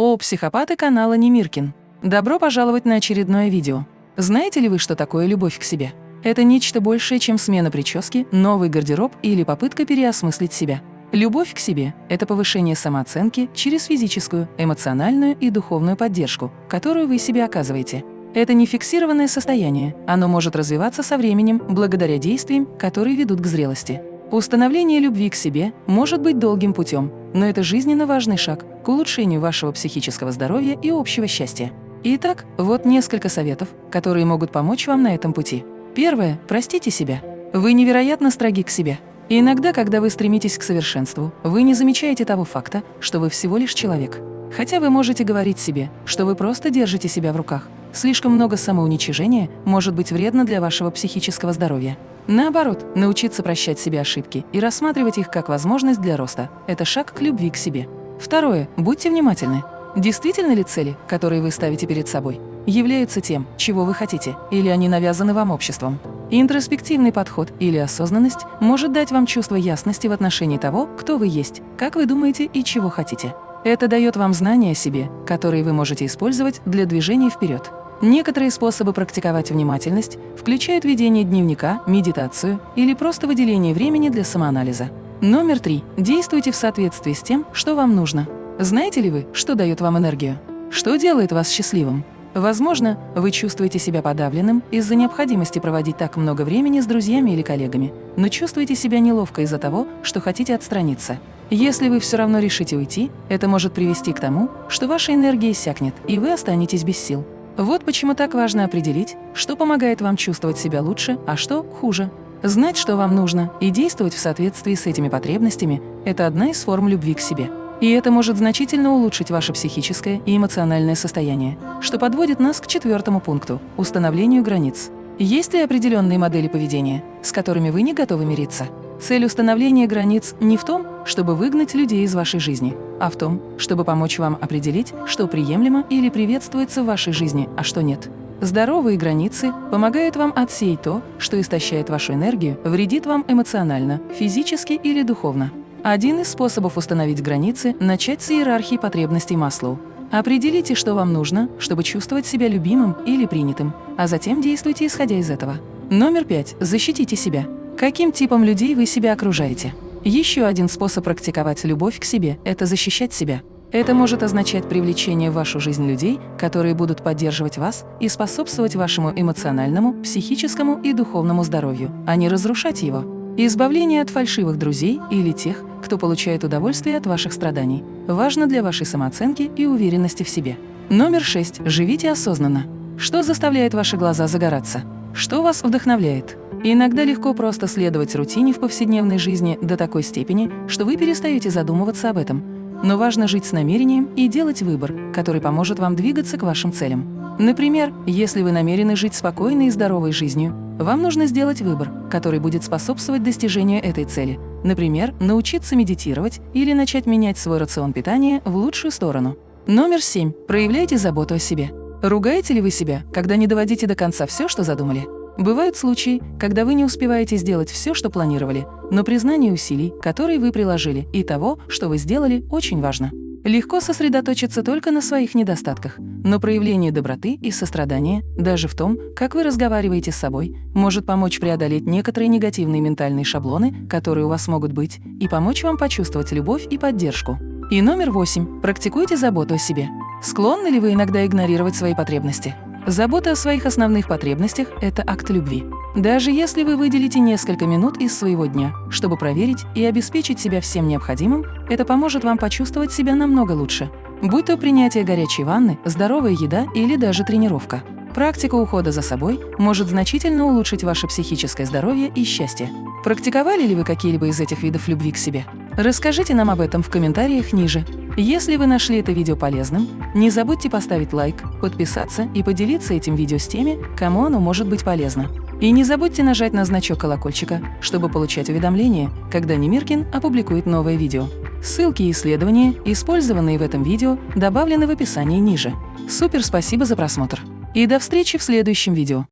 О, психопаты канала Немиркин! Добро пожаловать на очередное видео. Знаете ли вы, что такое любовь к себе? Это нечто большее, чем смена прически, новый гардероб или попытка переосмыслить себя. Любовь к себе – это повышение самооценки через физическую, эмоциональную и духовную поддержку, которую вы себе оказываете. Это не фиксированное состояние, оно может развиваться со временем благодаря действиям, которые ведут к зрелости. Установление любви к себе может быть долгим путем, но это жизненно важный шаг к улучшению вашего психического здоровья и общего счастья. Итак, вот несколько советов, которые могут помочь вам на этом пути. Первое. Простите себя. Вы невероятно строги к себе. И иногда, когда вы стремитесь к совершенству, вы не замечаете того факта, что вы всего лишь человек. Хотя вы можете говорить себе, что вы просто держите себя в руках. Слишком много самоуничижения может быть вредно для вашего психического здоровья. Наоборот, научиться прощать себе ошибки и рассматривать их как возможность для роста – это шаг к любви к себе. Второе. Будьте внимательны. Действительно ли цели, которые вы ставите перед собой, являются тем, чего вы хотите, или они навязаны вам обществом? Интроспективный подход или осознанность может дать вам чувство ясности в отношении того, кто вы есть, как вы думаете и чего хотите. Это дает вам знания о себе, которые вы можете использовать для движения вперед. Некоторые способы практиковать внимательность включают ведение дневника, медитацию или просто выделение времени для самоанализа. Номер три. Действуйте в соответствии с тем, что вам нужно. Знаете ли вы, что дает вам энергию? Что делает вас счастливым? Возможно, вы чувствуете себя подавленным из-за необходимости проводить так много времени с друзьями или коллегами, но чувствуете себя неловко из-за того, что хотите отстраниться. Если вы все равно решите уйти, это может привести к тому, что ваша энергия иссякнет, и вы останетесь без сил. Вот почему так важно определить, что помогает вам чувствовать себя лучше, а что хуже. Знать, что вам нужно, и действовать в соответствии с этими потребностями – это одна из форм любви к себе. И это может значительно улучшить ваше психическое и эмоциональное состояние, что подводит нас к четвертому пункту – установлению границ. Есть ли определенные модели поведения, с которыми вы не готовы мириться? Цель установления границ не в том, чтобы выгнать людей из вашей жизни, а в том, чтобы помочь вам определить, что приемлемо или приветствуется в вашей жизни, а что нет. Здоровые границы помогают вам отсеять то, что истощает вашу энергию, вредит вам эмоционально, физически или духовно. Один из способов установить границы – начать с иерархии потребностей Маслоу. Определите, что вам нужно, чтобы чувствовать себя любимым или принятым, а затем действуйте исходя из этого. Номер пять. Защитите себя. Каким типом людей вы себя окружаете? Еще один способ практиковать любовь к себе – это защищать себя. Это может означать привлечение в вашу жизнь людей, которые будут поддерживать вас и способствовать вашему эмоциональному, психическому и духовному здоровью, а не разрушать его. Избавление от фальшивых друзей или тех, кто получает удовольствие от ваших страданий, важно для вашей самооценки и уверенности в себе. Номер шесть. Живите осознанно. Что заставляет ваши глаза загораться? Что вас вдохновляет? Иногда легко просто следовать рутине в повседневной жизни до такой степени, что вы перестаете задумываться об этом. Но важно жить с намерением и делать выбор, который поможет вам двигаться к вашим целям. Например, если вы намерены жить спокойной и здоровой жизнью, вам нужно сделать выбор, который будет способствовать достижению этой цели. Например, научиться медитировать или начать менять свой рацион питания в лучшую сторону. Номер семь. Проявляйте заботу о себе. Ругаете ли вы себя, когда не доводите до конца все, что задумали? Бывают случаи, когда вы не успеваете сделать все, что планировали, но признание усилий, которые вы приложили, и того, что вы сделали, очень важно. Легко сосредоточиться только на своих недостатках, но проявление доброты и сострадания, даже в том, как вы разговариваете с собой, может помочь преодолеть некоторые негативные ментальные шаблоны, которые у вас могут быть, и помочь вам почувствовать любовь и поддержку. И номер восемь. Практикуйте заботу о себе. Склонны ли вы иногда игнорировать свои потребности? Забота о своих основных потребностях – это акт любви. Даже если вы выделите несколько минут из своего дня, чтобы проверить и обеспечить себя всем необходимым, это поможет вам почувствовать себя намного лучше. Будь то принятие горячей ванны, здоровая еда или даже тренировка. Практика ухода за собой может значительно улучшить ваше психическое здоровье и счастье. Практиковали ли вы какие-либо из этих видов любви к себе? Расскажите нам об этом в комментариях ниже. Если вы нашли это видео полезным, не забудьте поставить лайк, подписаться и поделиться этим видео с теми, кому оно может быть полезно. И не забудьте нажать на значок колокольчика, чтобы получать уведомления, когда Немиркин опубликует новое видео. Ссылки и исследования, использованные в этом видео, добавлены в описании ниже. Супер спасибо за просмотр! И до встречи в следующем видео!